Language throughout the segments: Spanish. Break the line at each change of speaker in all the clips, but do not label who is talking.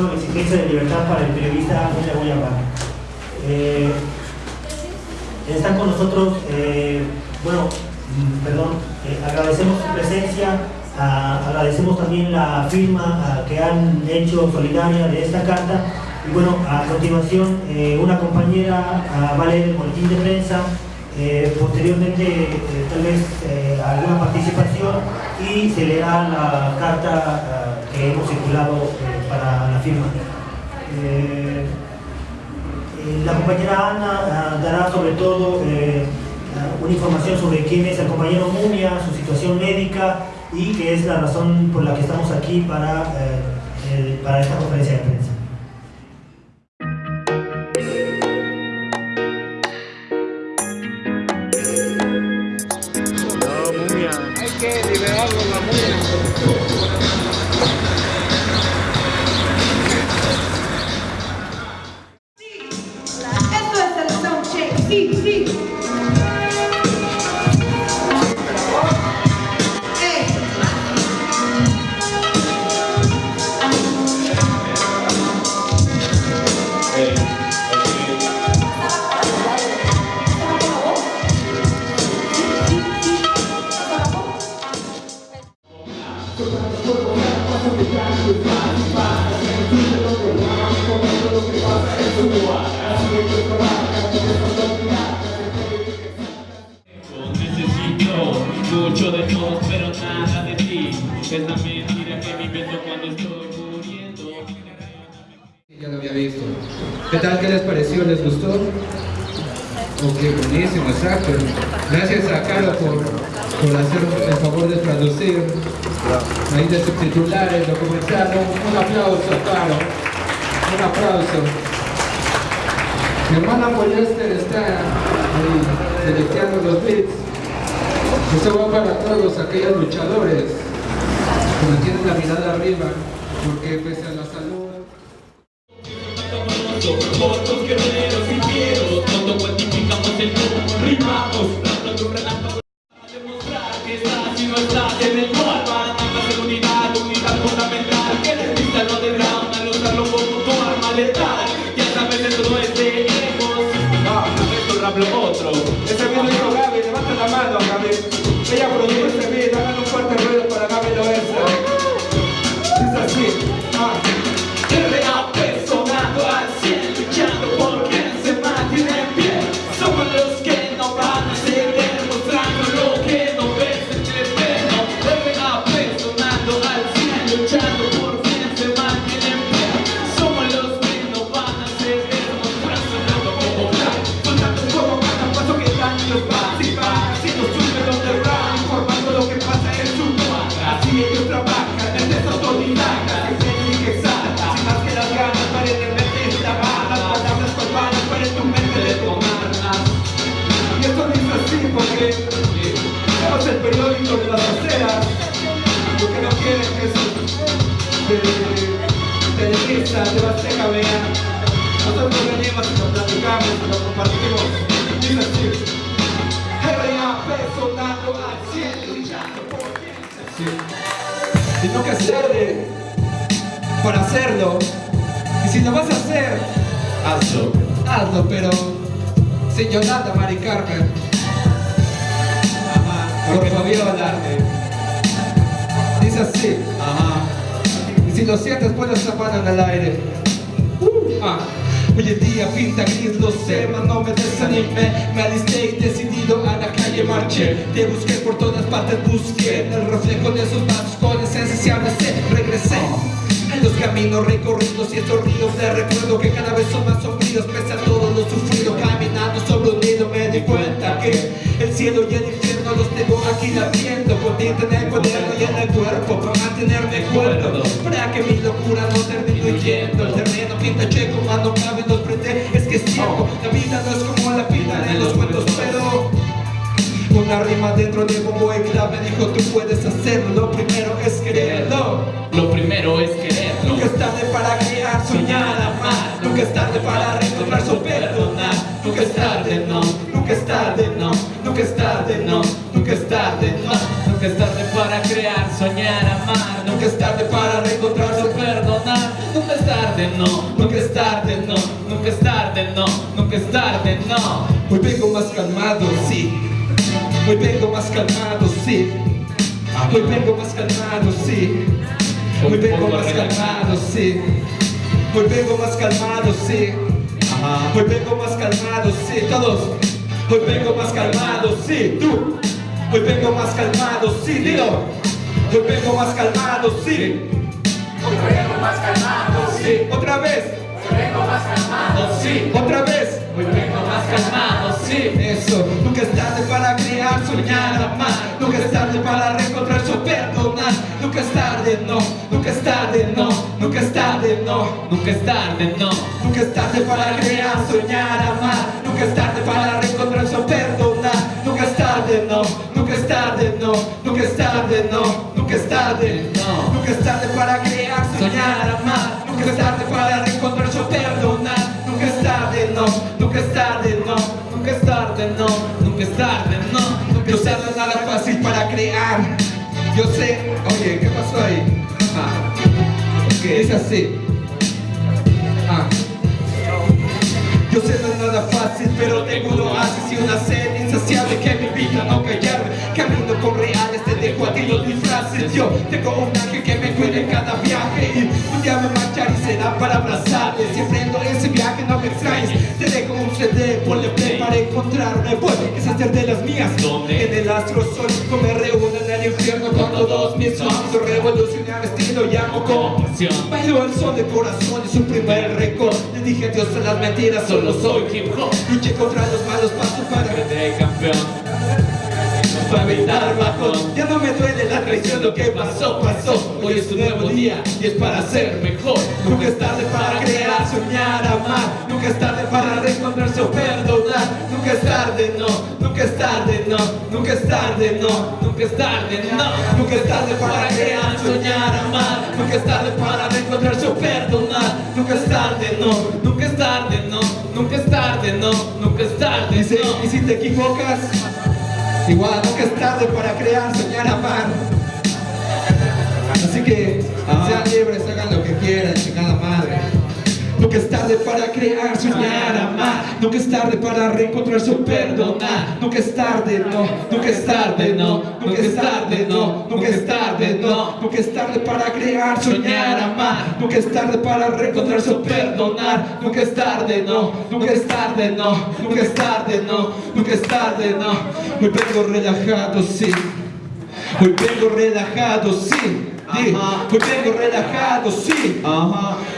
la exigencia de libertad para el periodista Ángel Guayabá. Eh, están con nosotros, eh, bueno, mm, perdón, eh, agradecemos su presencia, agradecemos también la firma que han hecho solidaria de esta carta y bueno, a continuación una compañera va a de prensa eh, posteriormente eh, tal vez eh, alguna participación y se le da la carta que hemos circulado para la firma. la compañera Ana dará sobre todo una información sobre quién es el compañero Mumia, su situación médica y que es la razón por la que estamos aquí para, para esta conferencia de prensa.
Mucho de todos, pero nada de ti. Es la mentira que me invento cuando estoy muriendo.
Ya lo había visto. ¿Qué tal? ¿Qué les pareció? ¿Les gustó? Ok, buenísimo, exacto. Gracias a Caro por, por hacer el favor de traducir ahí de subtitulares, documentar. Un aplauso, Caro. Un aplauso. Mi hermana Polyester está ahí los beats. Esto va para todos aquellos luchadores que mantienen la mirada arriba, porque pese a la salud...
Fotos,
Televisa, de Basteca vean. Nosotros venimos y lo platicamos y lo compartimos. Dice así. Sonando al cielo, luchando por sí. Y nunca es tarde para hacerlo. Y si lo vas a hacer, hazlo, hazlo, pero sin Yolanda, Mari Carmen. Ajá, porque Fabiola. Dice así, ajá. Si lo sientes, pones la mano en el aire. Uh, ah. Hoy en día pinta gris, lo sé, mas no me desanime Me alisté y decidido a la calle marché. Te busqué por todas partes, busqué el reflejo de esos pasos con esencia se regresé. En los caminos recorridos y estos ríos de recuerdo que cada vez son más sombríos pese a todo lo sufrido. Caminando sobre un nido me di cuenta que el cielo y el los tengo aquí latiendo con tinta en el cuaderno y en el cuerpo para mantenerme cuerdo para que mi locura no termine huyendo. El terreno pinta checo cuando cabe los prende es que es cierto la vida no es como la vida en los cuentos pero una rima dentro de bombo y clave dijo tú puedes hacerlo Lo primero es quererlo
Lo primero es quererlo.
Nunca es tarde para crear, Nunca es tarde para reencontrarse o
perdonar Nunca es tarde no, nunca es tarde, no, nunca es tarde, no, nunca es tarde, no.
Hoy vengo más calmado, sí. Hoy vengo más calmado, sí. Hoy vengo más calmado, sí. Hoy vengo más calmado, sí. Hoy vengo más calmado, sí. Hoy vengo más calmado, sí. Todos. Hoy vengo más calmado, sí. Tú. Hoy vengo más calmado, sí. Dilo. Hoy vengo más calmado, sí.
Hoy vengo más calmado,
Sí. Otra vez.
Hoy vengo más calmado, sí.
Otra vez.
Hoy vengo más calmado, sí.
Eso, nunca es tarde para crear, soñar, amar Nunca es tarde para reencontrarse o perdonar Nunca es tarde, no, nunca es tarde, no Nunca es tarde, no
Nunca es tarde, no.
Nunca es tarde para crear, soñar, amar Nunca es tarde para reencontrarse o perdonar Nunca es tarde, no, nunca es tarde, no Nunca es tarde, no, ok, es así. Ah. Yo sé no es nada fácil, pero tengo un oasis y una sed insaciable que me invita a no callarme. Camino con reales, te dejo a ti los disfraces. Yo tengo un ángel que me cuida en cada viaje Y un día me marcharé y será para abrazarte Si emprendo ese viaje no me extrañes. Te dejo un CD, ponle play para encontrarme Voy, esas ser de las mías.
¿Dónde?
En el astro sol, me reúno en el infierno Con todos mis ojos, revolucionar estilo llamo con
pasión.
Bailó el sol de corazón y su primer récord Le dije adiós a las mentiras, solo soy
hip hop.
Luché contra los malos pasos para. Bajón Ya no me duele la traición, lo que pasó, pasó Hoy es un nuevo día y es para ser mejor Nunca es tarde para crear, soñar, amar Nunca es tarde para reencontrarse o perdonar Nunca es tarde, no, nunca es tarde, no Nunca es tarde, no,
Nunca es tarde, no.
Nunca es tarde para crear, soñar, amar Nunca es tarde para reencontrarse o perdonar Nunca es tarde, no
Nunca es tarde, no. Nunca es tarde, no. Nunca es tarde,
Dice, y
no.
si te equivocas Igual, nunca es tarde para crear, soñar, amar tarde para crear, soñar, amar Nunca es tarde para reencontrarse o perdonar Nunca es tarde, no, nunca es tarde, no Nunca es tarde, no, nunca es tarde, no Nunca es tarde para crear, soñar, amar Nunca es tarde para reencontrarse o perdonar Nunca es tarde, no, nunca es tarde, no Nunca es tarde, no, nunca es tarde, no Hoy vengo relajado, sí Hoy vengo relajado, sí
Ajá.
Hoy vengo relajado, sí.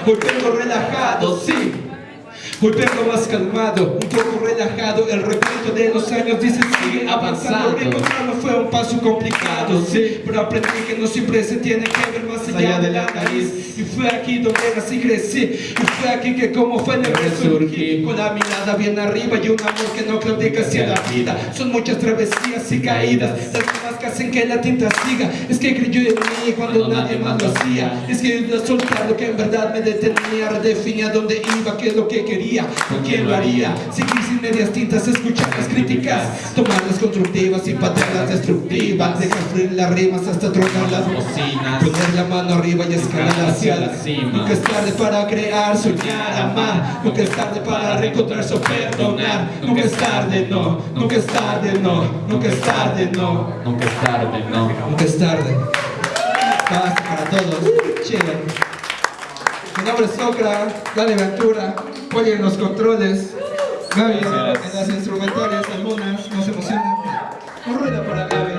Hoy vengo relajado, sí. Hoy vengo más calmado, un poco relajado. El recuento de los años dice sigue avanzando. Reencontrarlo fue un paso complicado, sí. Pero aprendí que no siempre se tiene que ver más allá de la nariz. Y fue aquí donde nací crecí. Y fue aquí que como fue en el resurgí Con la mirada bien arriba y un amor que no claudica hacia la vida. Son muchas travesías y caídas. Las mismas que hacen que la tinta siga. Es que creyó en mí cuando nadie más lo hacía. Es que ayudé a soltar lo que en verdad me detenía Redefinía dónde iba, qué es lo que quería ¿Con quién lo haría? Seguir sin medias tintas, escuchar las críticas Tomarlas constructivas y patearlas destructivas Dejar fluir las rimas hasta tronar las
Bocinas.
Poner la mano arriba y escalar hacia la
cima.
Nunca es tarde para crear, soñar, amar. Nunca es tarde para reencontrarse o perdonar. Nunca es tarde, no. Nunca es tarde, no. Nunca es tarde, no.
Nunca es tarde, no.
Nunca es tarde. Paz para todos. Chido Mi nombre es Socra Dani Ventura Polly en los controles. Gaby en las instrumentales Algunas, no se emocionen. Un ruido para Gaby